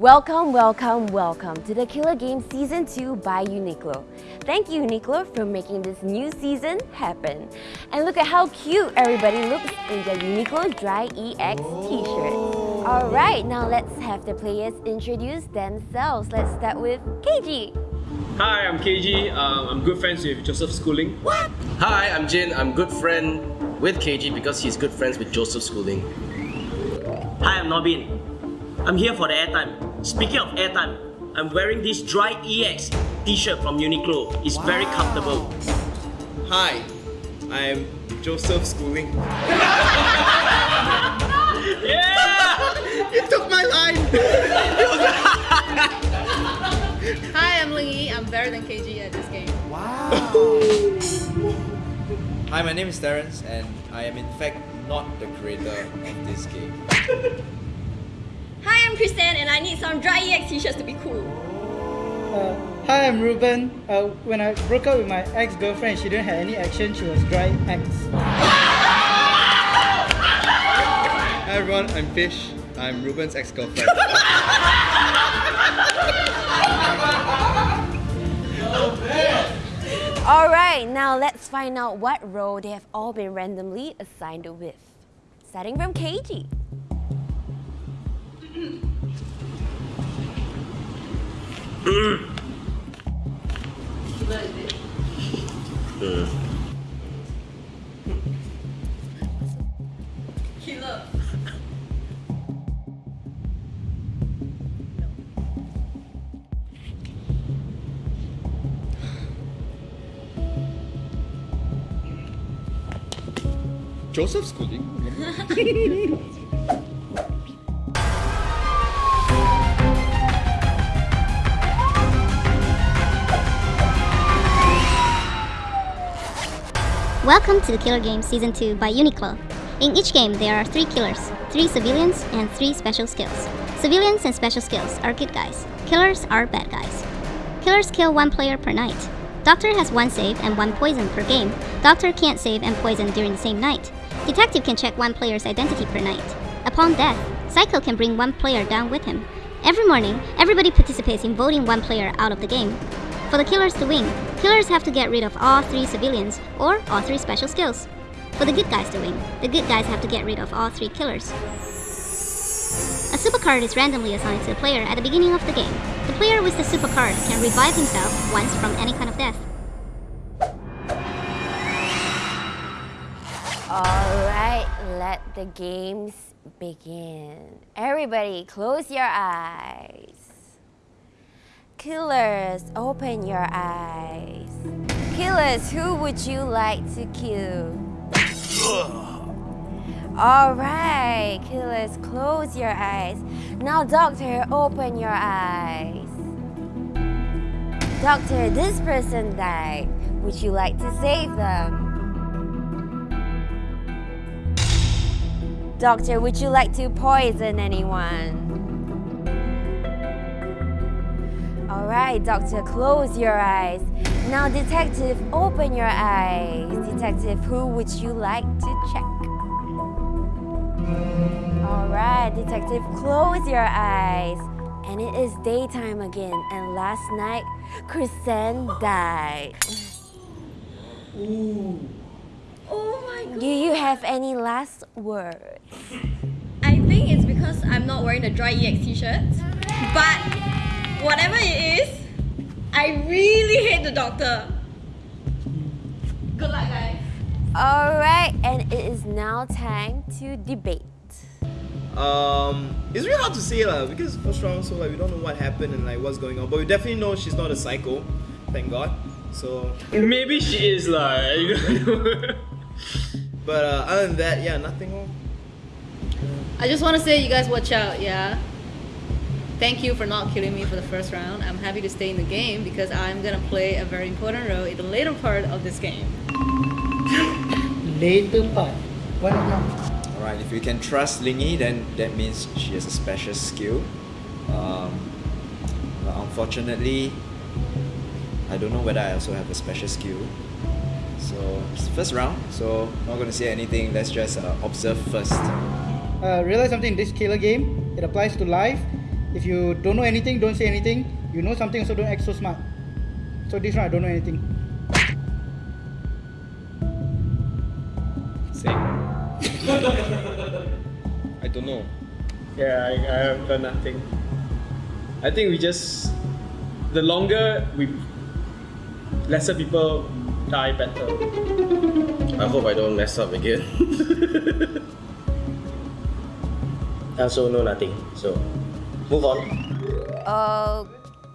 Welcome, welcome, welcome to the Killer Game Season 2 by Uniqlo. Thank you Uniqlo for making this new season happen. And look at how cute everybody looks in their Uniqlo Dry EX t-shirts. Alright, now let's have the players introduce themselves. Let's start with KG. Hi, I'm KG. Um, I'm good friends with Joseph Schooling. What? Hi, I'm Jin. I'm good friend with KG because he's good friends with Joseph Schooling. Hi, I'm Nobin. I'm here for the airtime. Speaking of airtime, I'm wearing this Dry EX t-shirt from Uniqlo. It's wow. very comfortable. Hi, I'm Joseph Schooling. yeah! You took my line! Hi, I'm Ling Yi. I'm better than KG at this game. Wow! Hi, my name is Terence and I am in fact not the creator of this game. Hi, I'm Kristen and I need some dry EX t-shirts to be cool. Uh, hi, I'm Ruben. Uh, when I broke up with my ex-girlfriend, she didn't have any action, she was dry X. Hi everyone, I'm Fish. I'm Ruben's ex-girlfriend. Alright, now let's find out what role they have all been randomly assigned with. Starting from KG. Killer. Joseph Schooling? Welcome to the Killer Game Season 2 by Uniqlo. In each game, there are three killers, three civilians, and three special skills. Civilians and special skills are good guys. Killers are bad guys. Killers kill one player per night. Doctor has one save and one poison per game. Doctor can't save and poison during the same night. Detective can check one player's identity per night. Upon death, Psycho can bring one player down with him. Every morning, everybody participates in voting one player out of the game. For the killers to win, killers have to get rid of all three civilians or all three special skills. For the good guys to win, the good guys have to get rid of all three killers. A super card is randomly assigned to the player at the beginning of the game. The player with the super card can revive himself once from any kind of death. Alright, let the games begin. Everybody, close your eyes. Killers, open your eyes. Killers, who would you like to kill? Alright, killers, close your eyes. Now, doctor, open your eyes. Doctor, this person died. Would you like to save them? Doctor, would you like to poison anyone? Alright, doctor, close your eyes. Now, detective, open your eyes. Detective, who would you like to check? Alright, detective, close your eyes. And it is daytime again, and last night, Kristen died. Ooh. Oh my god. Do you have any last words? I think it's because I'm not wearing the dry EX t-shirt. But whatever it is, I really hate the doctor. Good luck, guys. Alright, and it is now time to debate. Um, it's really hard to say lah because first round, so like we don't know what happened and like what's going on, but we definitely know she's not a psycho, thank God. So maybe she is like. but uh, other than that, yeah, nothing wrong. I just want to say, you guys watch out, yeah. Thank you for not killing me for the first round. I'm happy to stay in the game because I'm gonna play a very important role in the later part of this game. Later part? What now? Alright, if you can trust Lingy, then that means she has a special skill. Um, but unfortunately, I don't know whether I also have a special skill. So, it's first round, so not gonna say anything, let's just uh, observe first. Uh, realize something in this killer game, it applies to life. If you don't know anything, don't say anything. You know something, so don't act so smart. So this one, I don't know anything. Same. I don't know. Yeah, I, I have done nothing. I think we just the longer we lesser people die better. I hope I don't mess up again. I also know nothing. So, move on.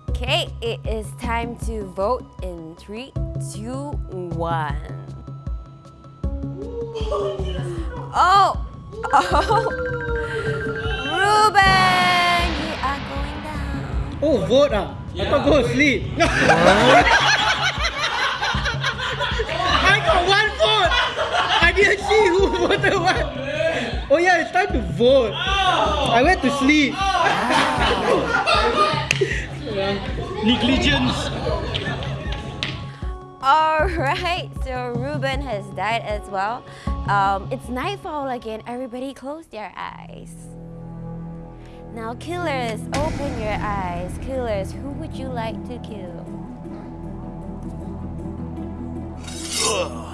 Okay, it is time to vote in three, two, one. Oh! Oh! Ruben! You are going down. Oh, vote ah. I thought go sleep. I got one vote. I didn't see who voted what. Oh yeah, it's time to vote. I went to sleep. Negligence. Alright, so Ruben has died as well. Um, it's nightfall again. Everybody close their eyes. Now, killers, open your eyes. Killers, who would you like to kill?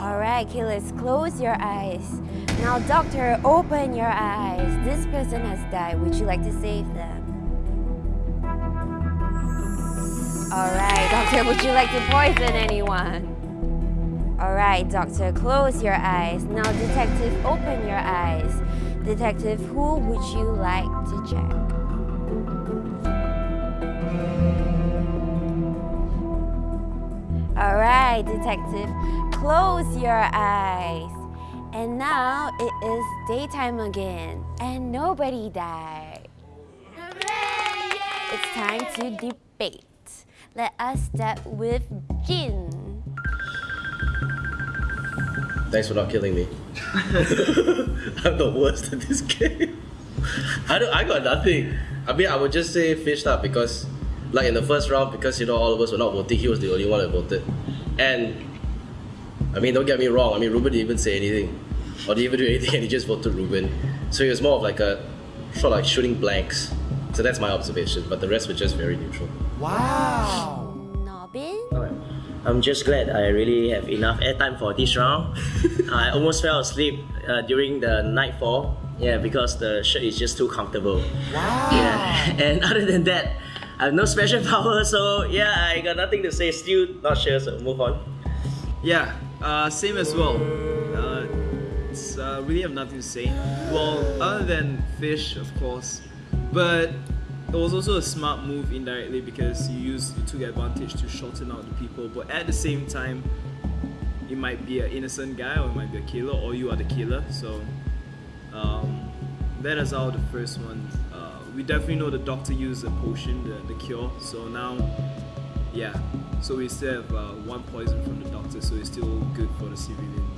Alright, killers, close your eyes. Now, doctor, open your eyes. This person has died. Would you like to save them? Alright, doctor, would you like to poison anyone? Alright, doctor, close your eyes. Now, detective, open your eyes. Detective, who would you like to check? Alright, detective, close your eyes. And now it is daytime again, and nobody died. It's time to debate. Let us start with Jin. Thanks for not killing me. I'm the worst at this game. I don't. I got nothing. I mean, I would just say fished up because, like in the first round, because you know all of us were not voting, he was the only one that voted, and I mean, don't get me wrong. I mean, Ruben didn't even say anything, or didn't even do anything, and he just voted Ruben. So he was more of like a sort of like shooting blanks. So that's my observation. But the rest were just very neutral. Nobin? I'm just glad I really have enough airtime for this round. I almost fell asleep uh, during the nightfall. Yeah, because the shirt is just too comfortable. Wow. Yeah. And other than that, I have no special power, so yeah, I got nothing to say. Still not sure, so move on. Yeah, uh, same as well. Uh, it's, uh, really have nothing to say. Well, other than fish, of course, but it was also a smart move indirectly because you used you took advantage to shorten out the people. But at the same time, it might be an innocent guy or it might be a killer or you are the killer. So um, that is how the first one. Uh, we definitely know the doctor used a potion, the, the cure. So now, yeah. So we still have uh, one poison from the doctor, so it's still good for the civilian.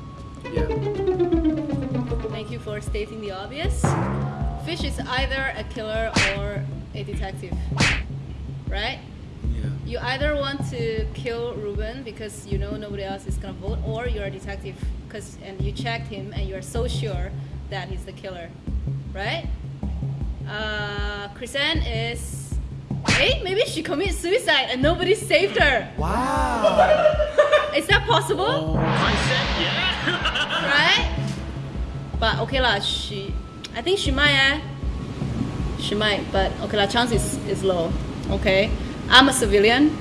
Yeah. Thank you for stating the obvious. Fish is either a killer or a detective, right? Yeah. You either want to kill Ruben because you know nobody else is gonna vote, or you're a detective because and you checked him and you're so sure that he's the killer, right? Uh, Chrisanne is. Hey, maybe she committed suicide and nobody saved her. Wow. is that possible? right? But okay lah, she. I think she might. Eh? She might, but okay the Chance is is low. Okay, I'm a civilian,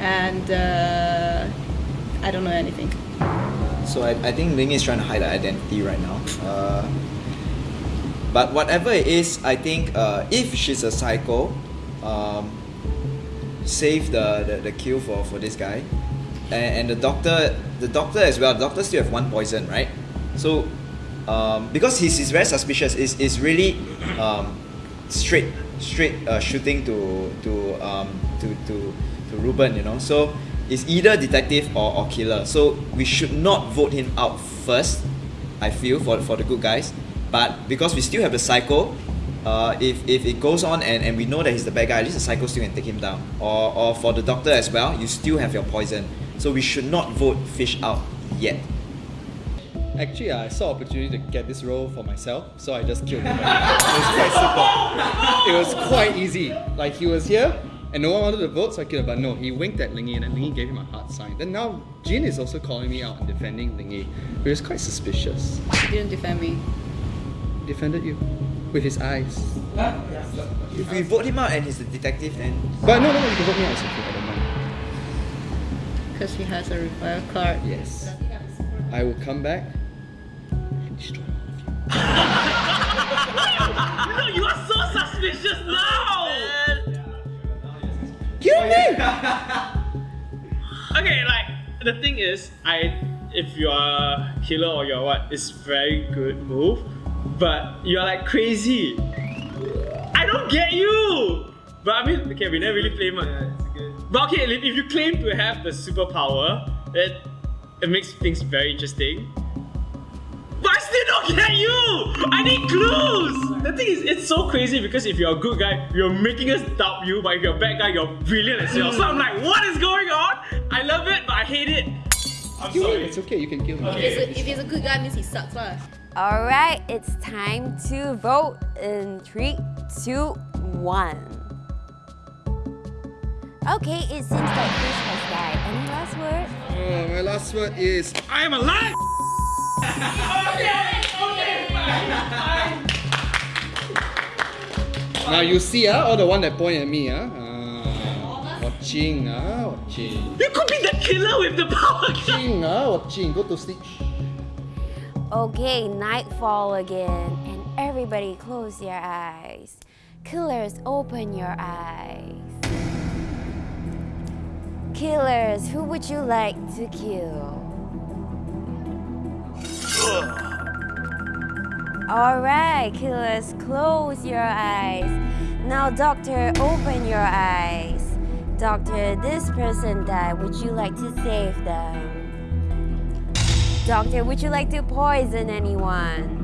and uh, I don't know anything. So I, I think Ling is trying to hide her identity right now. Uh, but whatever it is, I think uh, if she's a psycho, um, save the, the, the kill for, for this guy. And, and the doctor the doctor as well, the doctor still have one poison, right? So um, because he's, he's very suspicious, is is really um, straight straight uh, shooting to to um, to to to Ruben, you know. So it's either detective or, or killer. So we should not vote him out first. I feel for for the good guys, but because we still have the psycho. Uh, if, if it goes on and, and we know that he's the bad guy, at least the psycho still can take him down. Or, or for the doctor as well, you still have your poison. So we should not vote fish out yet. Actually, I saw opportunity to get this role for myself, so I just killed him. it was quite simple. It was quite easy. Like he was here, and no one wanted to vote, so I killed him. But no, he winked at Lingy, and then Lingy gave him a heart sign. Then now Jin is also calling me out and defending Lingy, which is quite suspicious. He didn't defend me. He defended you with his eyes. If we vote him out and he's a detective, then But no, no, no, you can vote me out. It's okay. I don't mind. Because he has a repair card. Yes. I will come back and destroy all of you. No, you are so suspicious now! Kill me! Okay, like the thing is, I if you are a killer or you're what, it's very good move, but you're like crazy. I don't get you. But I mean, okay, we never really play much. But okay, if if you claim to have the superpower, it it makes things very interesting. But I still don't get you! I need clues! The thing is, it's so crazy because if you're a good guy, you're making us doubt you, but if you're a bad guy, you're brilliant as well. So I'm like, what is going on? I love it, but I hate it. I'm Kill him. It's okay. You can kill him. If, he's a, if he's a good guy, means he sucks lah. Alright, it's time to vote in three, two, one. Okay, it seems like Fish has died. Any last word? Oh, my last word is I am alive. Now you see, ah, all the one that point at me, ah, ah watching, ah, watching, You could be the killer with the power watching, ah, watching. Go to sleep. Okay, nightfall again, and everybody close your eyes. Killers, open your eyes. Killers, who would you like to kill? Alright, killers, close your eyes. Now, doctor, open your eyes. Doctor, this person died. Would you like to save them? Doctor, would you like to poison anyone?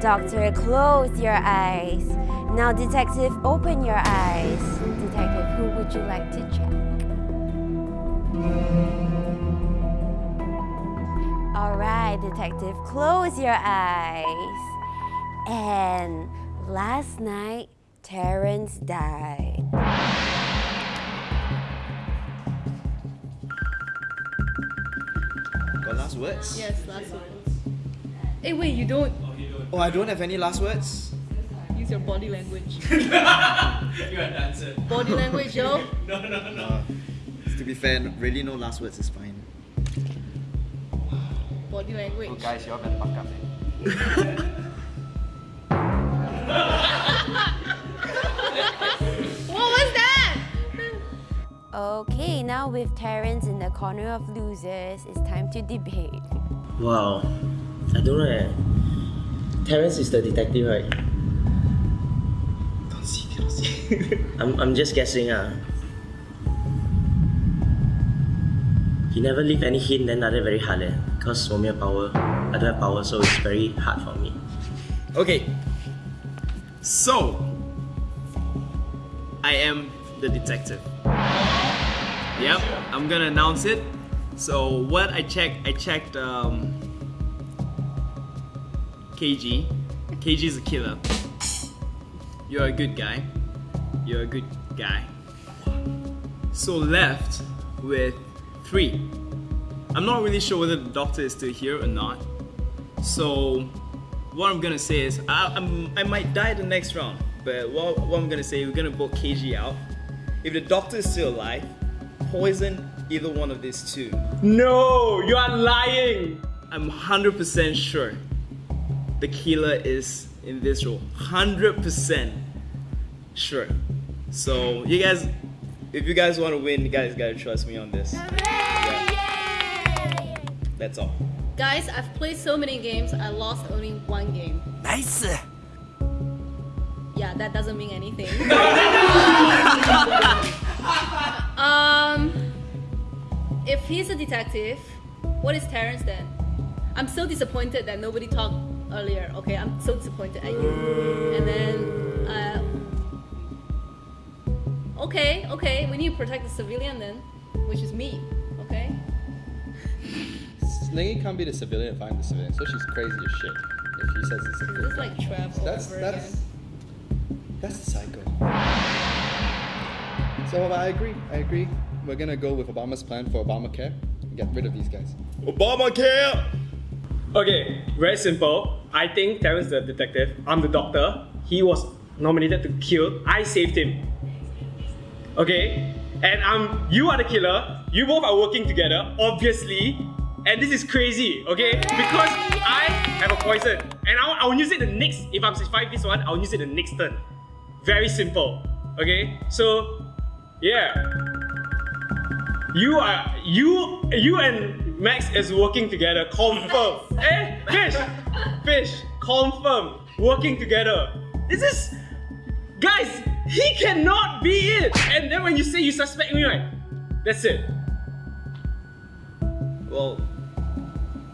Doctor, close your eyes. Now, detective, open your eyes. Detective, who would you like to check? Alright, detective, close your eyes. And last night, Terrence died. got last words. Yes, last words. Hey, wait, you don't Oh, I don't have any last words. use your body language. You're a dancer. Body language, yo. No, no, no. Uh, to be fair, really no last words is fine. Body language. Oh, guys, you all better buck up. What was that? Okay, now with Terrence in the corner of losers, it's time to debate. Wow. I don't know. Eh. Terrence is the detective, right? Don't see, don't see. I'm, I'm just guessing. Ah. He never leave any hint, then that's very hard. Eh Because 我没有 power, I don't have power, so it's very hard for me. Okay. So, I am the detective. Yep, I'm gonna announce it. So, what I checked, I checked um, KG. KG is a killer. You're a good guy. You're a good guy. So, left with three. I'm not really sure whether the doctor is still here or not. So, what I'm gonna say is I, I'm, I might die the next round, but what, what I'm gonna say we're gonna vote KG out. If the doctor is still alive, poison either one of these two. No, you are lying. I'm 100% sure the killer is in this role. 100% sure. So you guys, if you guys want to win, you guys gotta trust me on this. Yeah. That's all. Guys, I've played so many games, I lost only one game. Nice. Yeah, that doesn't mean anything. um, if he's a detective, what is Terrence then? I'm so disappointed that nobody talked earlier. Okay, I'm so disappointed at you. And then, uh, okay, okay, we need to protect the civilian then, which is me. Okay. Lingy can't be the civilian if I'm the civilian, so she's crazy as shit. If he says it's a good It's like Trev all That's over that's again. that's the cycle. So I agree. I agree. We're gonna go with Obama's plan for Obamacare and get rid of these guys. Obamacare! Okay, very simple. I think Terrence the detective. I'm the doctor. He was nominated to kill. I saved him. Okay? And I'm you are the killer. You both are working together, obviously. And this is crazy, okay? Because I have a poison. And I'll, I'll use it the next, if I'm survive this one, I'll use it the next turn. Very simple. Okay? So, yeah. You are you you and Max is working together. Confirm. eh, fish, fish. Confirm. Working together. This is, guys. He cannot be it. And then when you say you suspect me, right? That's it. Well,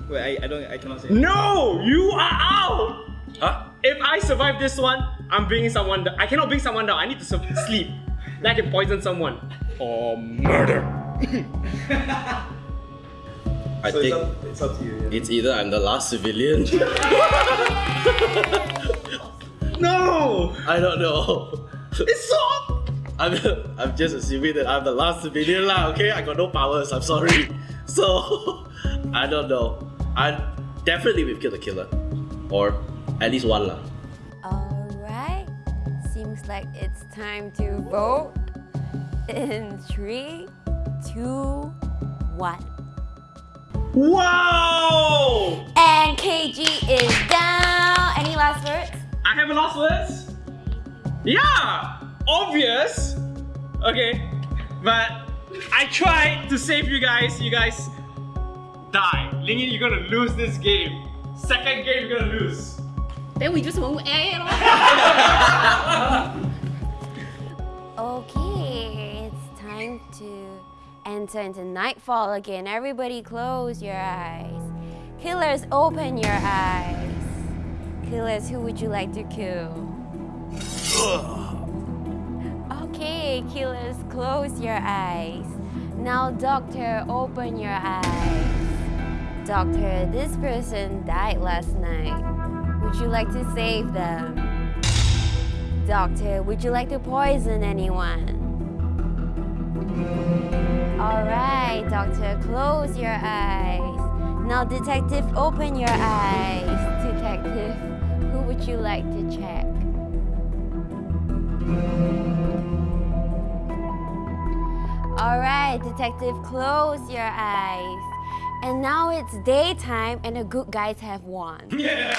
wait, I, I don't, I cannot say. No, you are out. Huh? If I survive this one, I'm bringing someone down. I cannot bring someone down. I need to sleep. Then I can poison someone. Or murder. I So think it's up, it's up to you. yeah. it's either I'm the last civilian. No, I don't know. it's so. I'm, I'm just assuming that I'm the last civilian lah, okay? I got no powers, I'm sorry. So, I don't know. I definitely will kill the killer. Or at least one lah. Alright, seems like it's time to vote. In three, two, one. Wow! And KG is down. Any last words? I have a last words. Yeah, obvious. Okay, but I tried to save you guys. You guys die. Lingy, you're gonna lose this game. Second game, you're gonna lose. Then we just won't air Okay, it's time to enter into nightfall again. Everybody close your eyes. Killers, open your eyes. Killers, who would you like to kill? Okay, killers, close your eyes. Now, doctor, open your eyes. Doctor, this person died last night. Would you like to save them? Doctor, would you like to poison anyone? Alright, doctor, close your eyes. Now, detective, open your eyes. Detective, who would you like to check? Alright, detective, close your eyes. And now it's daytime and the good guys have won. Yeah.